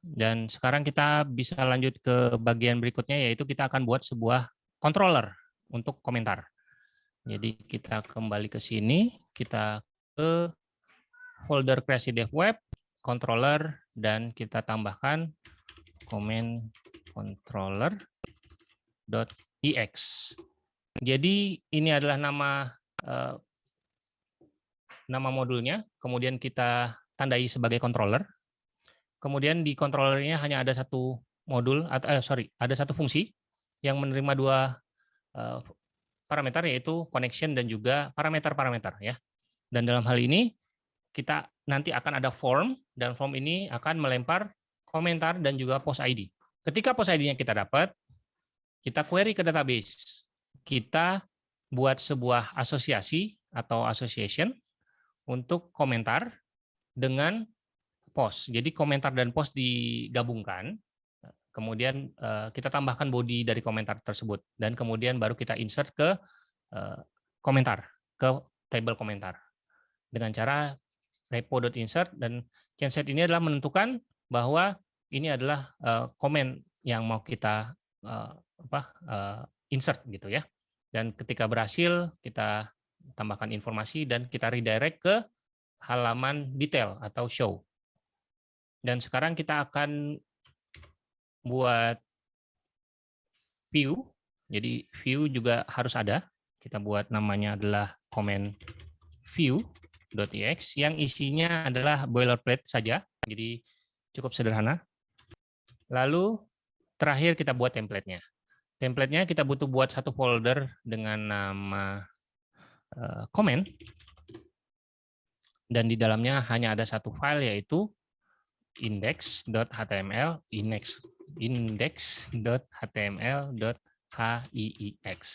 Dan sekarang kita bisa lanjut ke bagian berikutnya, yaitu kita akan buat sebuah controller untuk komentar. Jadi kita kembali ke sini, kita ke folder kreasi dev web, controller, dan kita tambahkan comment controller.ex. Jadi ini adalah nama eh, nama modulnya, kemudian kita tandai sebagai controller. Kemudian di controllernya hanya ada satu modul atau eh, sorry, ada satu fungsi yang menerima dua eh, parameter yaitu connection dan juga parameter-parameter ya. Dan dalam hal ini kita nanti akan ada form dan form ini akan melempar komentar dan juga post ID. Ketika post ID-nya kita dapat, kita query ke database. Kita buat sebuah asosiasi atau association untuk komentar dengan post. Jadi komentar dan post digabungkan, kemudian eh, kita tambahkan body dari komentar tersebut, dan kemudian baru kita insert ke eh, komentar, ke table komentar. Dengan cara repo.insert dan genset ini adalah menentukan bahwa ini adalah eh, komen yang mau kita apa insert gitu ya. Dan ketika berhasil kita tambahkan informasi dan kita redirect ke halaman detail atau show. Dan sekarang kita akan buat view. Jadi view juga harus ada. Kita buat namanya adalah comment view.ex yang isinya adalah boilerplate saja. Jadi cukup sederhana. Lalu terakhir kita buat template-nya. Template-nya kita butuh buat satu folder dengan nama uh, comment dan di dalamnya hanya ada satu file yaitu index.html index index.html.hiix